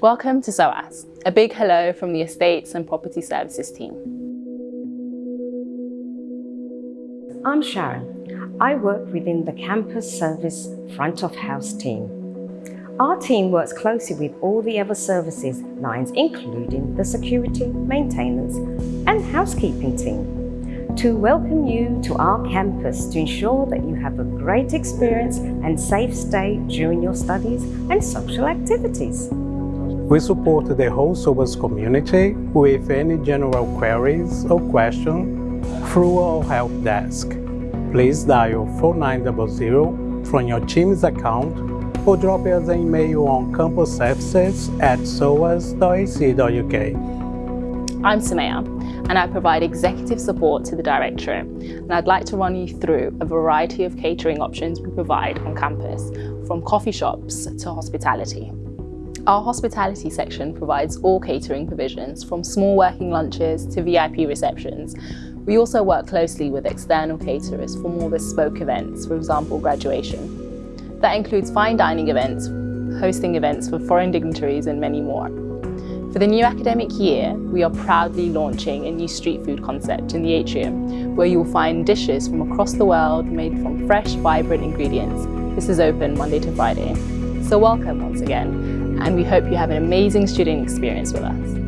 Welcome to SOAS. A big hello from the Estates and Property Services team. I'm Sharon. I work within the Campus Service Front of House team. Our team works closely with all the other services lines, including the security, maintenance and housekeeping team to welcome you to our campus to ensure that you have a great experience and safe stay during your studies and social activities. We support the whole SOAS community with any general queries or questions through our help desk. Please dial 4900 from your Teams account or drop us an email on campusservices at soas.ac.uk. I'm Samaya and I provide executive support to the Directorate. And I'd like to run you through a variety of catering options we provide on campus, from coffee shops to hospitality. Our hospitality section provides all catering provisions, from small working lunches to VIP receptions. We also work closely with external caterers for more bespoke events, for example, graduation. That includes fine dining events, hosting events for foreign dignitaries and many more. For the new academic year, we are proudly launching a new street food concept in the atrium, where you will find dishes from across the world made from fresh, vibrant ingredients. This is open Monday to Friday. So welcome once again, and we hope you have an amazing student experience with us.